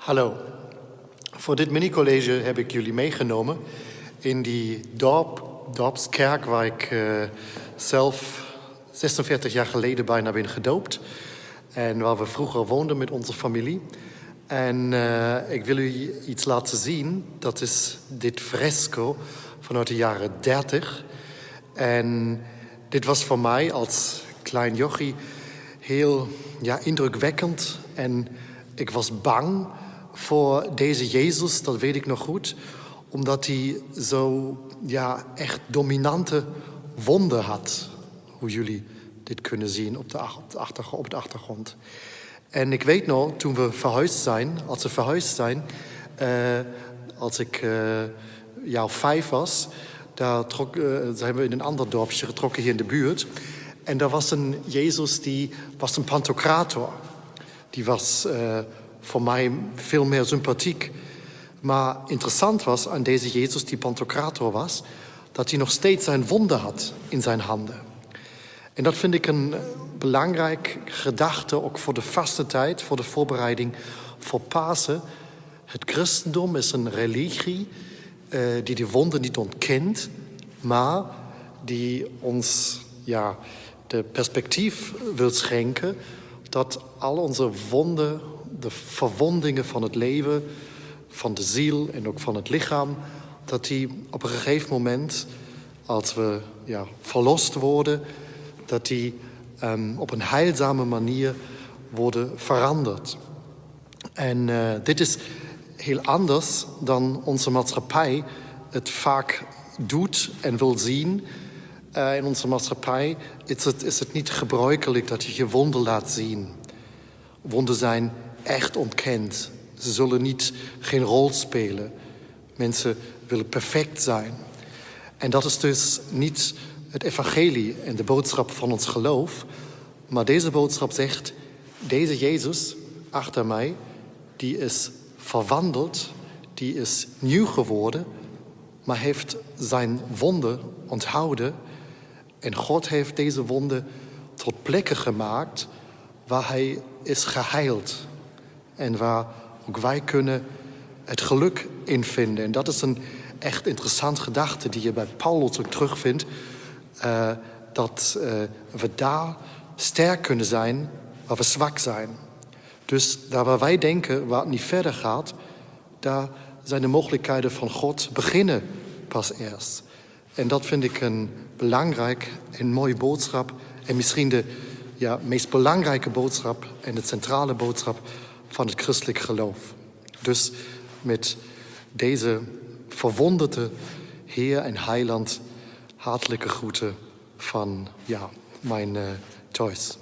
Hallo. Voor dit mini-college heb ik jullie meegenomen in die dorp, dorpskerk waar ik uh, zelf 46 jaar geleden bijna ben gedoopt. En waar we vroeger woonden met onze familie. En uh, ik wil u iets laten zien. Dat is dit fresco vanuit de jaren 30. En dit was voor mij als klein jochie heel ja, indrukwekkend. En ik was bang voor deze Jezus, dat weet ik nog goed. Omdat hij zo ja, echt dominante wonden had. Hoe jullie dit kunnen zien op de, op de achtergrond. En ik weet nog, toen we verhuisd zijn, als we verhuisd zijn, uh, als ik uh, vijf was, daar trok, zijn we in een ander dorpje getrokken hier in de buurt. En daar was een Jezus die was een pantocrator. Die was voor mij veel meer sympathiek. Maar interessant was aan deze Jezus die pantocrator was, dat hij nog steeds zijn wonden had in zijn handen. En dat vind ik een belangrijk gedachte, ook voor de vaste tijd, voor de voorbereiding voor Pasen. Het christendom is een religie uh, die de wonden niet ontkent, maar die ons ja, de perspectief wil schenken dat al onze wonden, de verwondingen van het leven, van de ziel en ook van het lichaam, dat die op een gegeven moment, als we ja, verlost worden, dat die um, op een heilzame manier worden veranderd. En uh, dit is heel anders dan onze maatschappij het vaak doet en wil zien. Uh, in onze maatschappij is het, is het niet gebruikelijk dat je je wonden laat zien. Wonden zijn echt ontkend. Ze zullen niet geen rol spelen. Mensen willen perfect zijn. En dat is dus niet het evangelie en de boodschap van ons geloof. Maar deze boodschap zegt, deze Jezus achter mij, die is verwandeld, die is nieuw geworden, maar heeft zijn wonden onthouden. En God heeft deze wonden tot plekken gemaakt waar hij is geheild. En waar ook wij kunnen het geluk in vinden. En dat is een echt interessant gedachte die je bij Paulus ook terugvindt. Uh, dat uh, we daar sterk kunnen zijn waar we zwak zijn. Dus daar waar wij denken waar het niet verder gaat, daar zijn de mogelijkheden van God beginnen pas eerst. En dat vind ik een belangrijk en mooie boodschap. En misschien de ja, meest belangrijke boodschap en de centrale boodschap van het christelijk geloof. Dus met deze verwonderde Heer en Heiland hartelijke groeten van ja, mijn uh, choice.